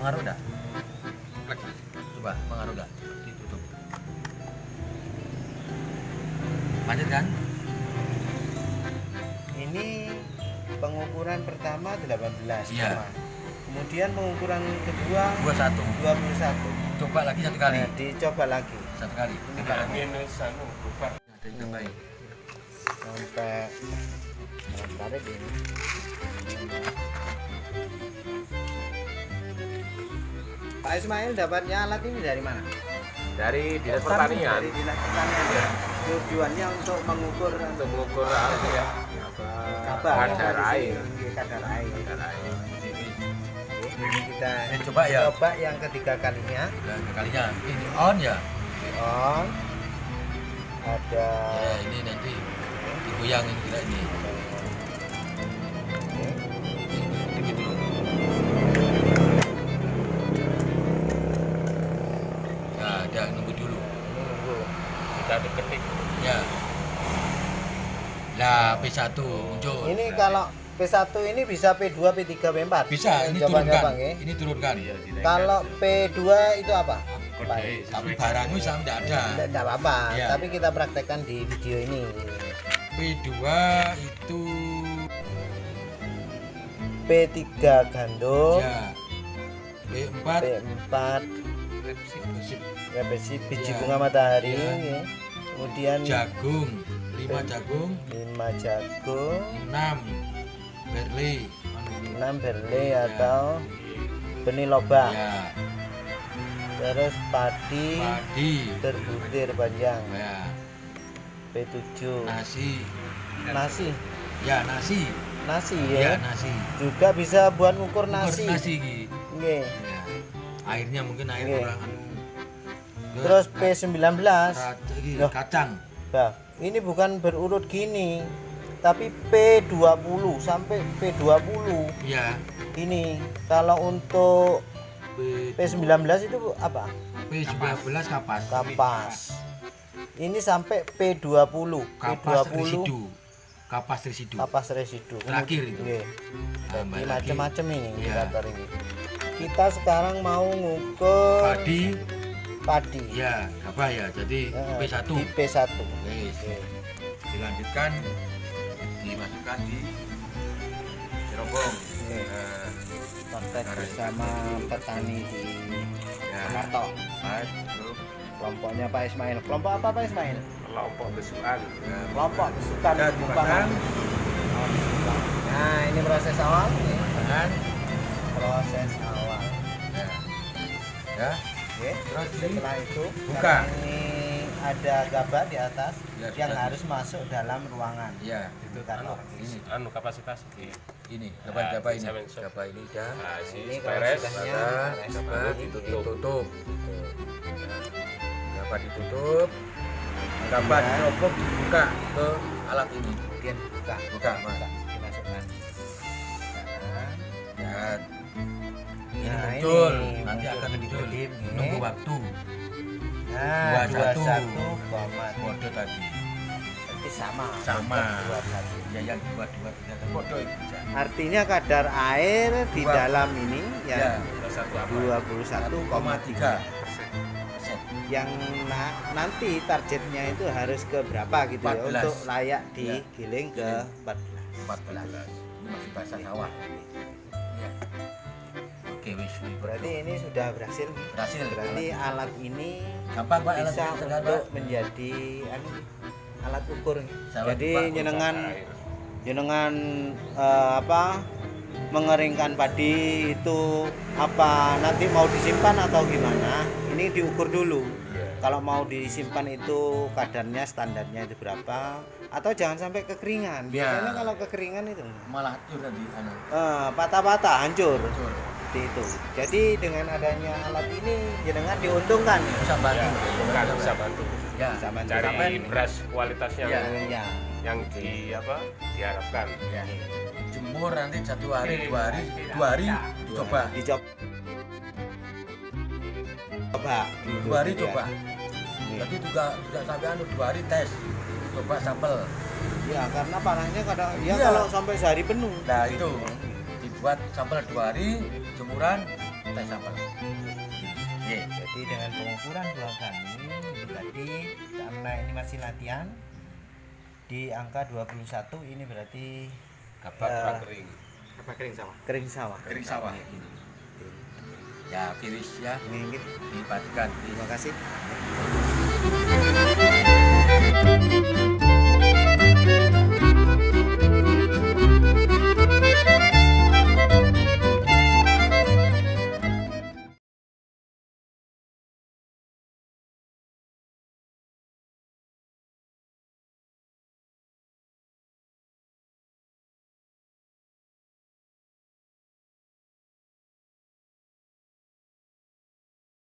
Pengaruh enggak? Coba, pengaruh enggak? Ditutup. Lanjut kan? Ini pengukuran pertama 18 Iya. Kemudian pengukuran kedua 21. 21. Coba lagi satu kali. Nah, dicoba lagi Satu kali. Coba lagi. Ada yang tambahin. sampai Nah, tarik ini. Pak Ismail dapatnya alat ini dari mana? dari dinas Dari pertanian dinas pertanian. Tujuannya untuk mengukur untuk mengukur apa ya kadar air kadar air. kadar air Ini kita Ini coba ya. coba yang ketiga kalinya Dan kalinya ini on ya. on ada Ya, ini nanti digoyang ini kita ini. P1 muncul. Ini kalau P1 ini bisa P2, P3, P4. bisa ini turunkan. nggih. Ini turunkan. Kalau P2 itu apa? Baik. Tapi barangnya sama tidak ada. Tidak, apa-apa, Iya. tapi kita praktekkan di video ini. P2 itu P3 gandum, ya P4 P4 resip repesi biji Iya. bunga matahari, Iya. ya. kemudian jagung 5 jagung. 5 jagung, 6 berli. 6 berle Iya. atau benih lobak, ya terus padi padi. berbutir panjang, ya P7 nasi. Nasi, ya nasi. Nasi ya? Ya, nasi. Juga bisa buat ngukur Ukur nasi. nasi Ki. Nggih. ya. airnya mungkin air Oke. kurang. Anu. Ke Terus P19 kaca- iki, Loh. kacang. Nah, ini bukan berurut gini, tapi P20 sampai P20. ya Ini kalau untuk P, P19 itu apa? P19 kapas Kapas. Ini sampai P20. kapas P20 residu kapas residu kapas residu. Terakhir itu. Nggih. Tambah Jadi macam-macam ini Iya. indikator ini. Kita sekarang mau ngukur padi padi. ya apa ya jadi Eh, P1 Di P1. Wes, Oke. dilanjutkan dimasukkan di cerobong. Nah, Praktek bersama petani di ya Kelompoknya Pak Ismail. Kelompok apa Pak Ismail? kelompok besukan ya, Kelompok sukan dan Bumpangan. dipasang Nah, ini proses awal. Tangan Proses awal. ya ya Oke. terus Setelah itu Buka. karena ini ada gabah di atas Ya, yang sudah. harus masuk dalam ruangan. ya Itu kan. ini anu kapasitas ini ini dapat Nah, dapat ini mention. dapat ini dah nah si Ini beres kapasitasnya. dapat beres. dapat Ini ditutup ditutup Nah, dapat ditutup Ya. cerobong dibuka ke alat ini Kemudian buka. buka mas Dimasukkan. Nah, ya ini Nah, muncul ini. Nanti muncul akan muncul nunggu waktu. Nah, 21. 21 koma kode tadi. Berarti sama. Sama. 21. ya yang dua dua tiga kode Artinya kadar air di Dua. dalam ini ya ya satu apa? 21,3 persen. Yang na- nanti targetnya itu harus ke berapa gitu ya? 14. untuk layak Ya. digiling ke Giling. 14 14 ini masih basah sawah ya ini berarti ini sudah berhasil. Berhasil. Berarti alat ini gampang pak bisa untuk menjadi anu, alat ukur. Salah, jadi Pak. jenengan jenengan eh, apa mengeringkan padi itu apa nanti mau disimpan atau gimana ini diukur dulu. Kalau mau disimpan itu kadarnya standarnya itu berapa atau jangan sampai kekeringan. Ya. biasanya kalau kekeringan itu malah hancur tadi anu. Eh, patah-patah hancur. Hancur seperti itu. Jadi dengan adanya alat ini jenengan diuntungkan bisa bantu. Bukan bisa bantu. ya Bisa bantu. cari Sampai- beras kualitas yang Ya. ya yang di apa diharapkan. Ya. Jemur nanti satu hari dua hari dua hari coba. Dicoba. Coba. Dua hari Ya. coba. Iya. jadi juga tidak sampai anu dua hari tes. Coba sampel. Ya karena panasnya kadang ya Iya. kalau sampai sehari penuh. nah itu dibuat sampel dua hari jemuran tes sampel. Iya. Jadi dengan pengukuran buah kami ini tadi karena ini masih latihan di angka 21 ini berarti Gabak Ya. kurang kering. Apa kering sama? kering sawah. Kering sawah ini. Ya, kiris ya Ini, ini. dipastikan. Terima kasih.